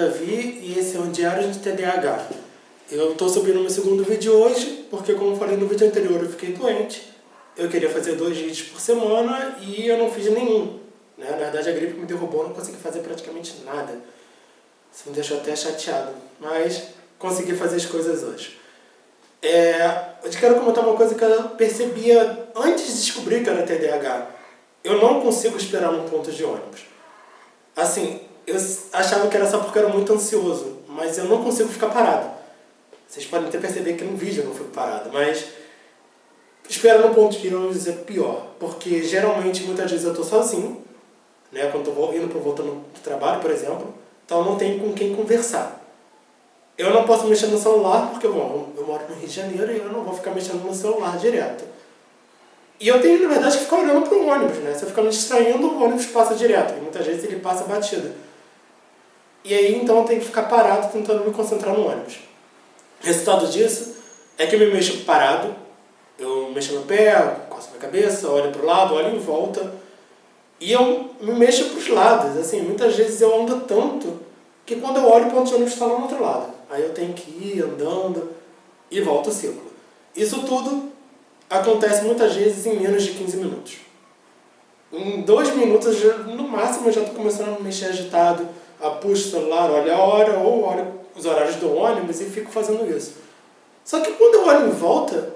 Davi e esse é um Diário de TDAH. Eu estou subindo meu segundo vídeo hoje, porque como falei no vídeo anterior, eu fiquei doente. Eu queria fazer dois vídeos por semana e eu não fiz nenhum. Né? Na verdade a gripe me derrubou, não consegui fazer praticamente nada. Isso me deixou até chateado, mas consegui fazer as coisas hoje. É, eu te quero comentar uma coisa que eu percebia antes de descobrir que era TDAH. Eu não consigo esperar num ponto de ônibus. Assim, eu achava que era só porque eu era muito ansioso, mas eu não consigo ficar parado. Vocês podem até perceber que no vídeo eu não fico parado, mas esperar no ponto de ônibus é pior, porque geralmente muitas vezes eu estou sozinho, né, quando estou indo para voltando do trabalho, por exemplo, então não tenho com quem conversar. Eu não posso mexer no celular porque, bom, eu moro no Rio de Janeiro e eu não vou ficar mexendo no celular direto. E eu tenho, na verdade, que ficar olhando para o ônibus, né? Se eu ficar me distraindo, o ônibus passa direto. E muitas vezes ele passa batida. E aí, então, eu tenho que ficar parado tentando me concentrar no ônibus. Resultado disso é que eu me mexo parado, eu mexo no pé, coço minha cabeça, olho para o lado, olho em volta. E eu me mexo para os lados. Assim, muitas vezes eu ando tanto que quando eu olho, o ponto de ônibus está lá no outro lado. Aí eu tenho que ir andando e volto o ciclo. Isso tudo acontece muitas vezes em menos de 15 minutos. Em dois minutos, no máximo, eu já estou começando a me mexer agitado, puxo o celular, olho a hora, ou olho os horários do ônibus e fico fazendo isso. Só que quando eu olho em volta,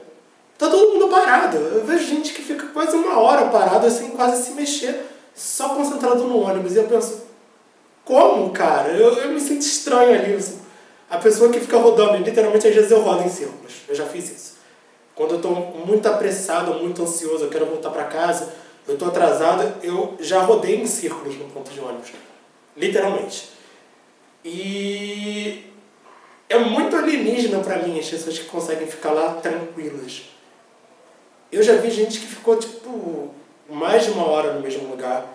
tá todo mundo parado. Eu vejo gente que fica quase uma hora parado, assim, quase se mexer, só concentrado no ônibus. E eu penso, como, cara? Eu, eu me sinto estranho ali. Assim. A pessoa que fica rodando, literalmente às vezes eu rodo em círculos. Eu já fiz isso. Quando eu estou muito apressado, muito ansioso, eu quero voltar para casa, eu estou atrasado, eu já rodei em círculos no ponto de ônibus. Literalmente. E é muito alienígena para mim as pessoas que conseguem ficar lá tranquilas. Eu já vi gente que ficou, tipo, mais de uma hora no mesmo lugar,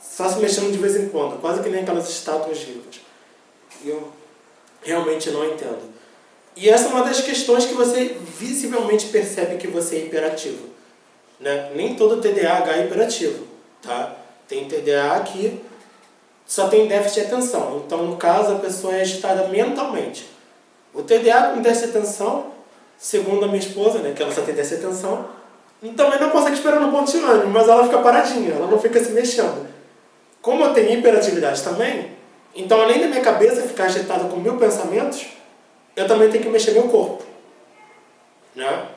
só se mexendo de vez em quando, quase que nem aquelas estátuas vivas. Eu realmente não entendo. E essa é uma das questões que você visivelmente percebe que você é hiperativo. Né? Nem todo TDAH é hiperativo. Tá? Tem TDAH que só tem déficit de atenção. Então, no caso, a pessoa é agitada mentalmente. O TDAH com déficit de atenção, segundo a minha esposa, né, que ela só tem déficit de atenção, também não consegue esperar no ponto de ânimo, mas ela fica paradinha, ela não fica se mexendo. Como eu tenho hiperatividade também, então além da minha cabeça ficar agitada com mil pensamentos, eu também tenho que mexer meu corpo. Né?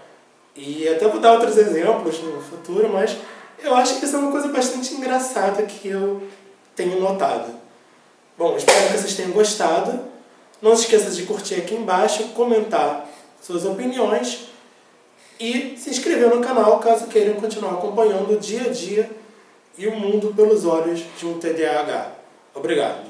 E até vou dar outros exemplos no futuro, mas eu acho que isso é uma coisa bastante engraçada que eu tenho notado. Bom, espero que vocês tenham gostado. Não se esqueça de curtir aqui embaixo, comentar suas opiniões e se inscrever no canal caso queiram continuar acompanhando o dia a dia e o mundo pelos olhos de um TDAH. Obrigado.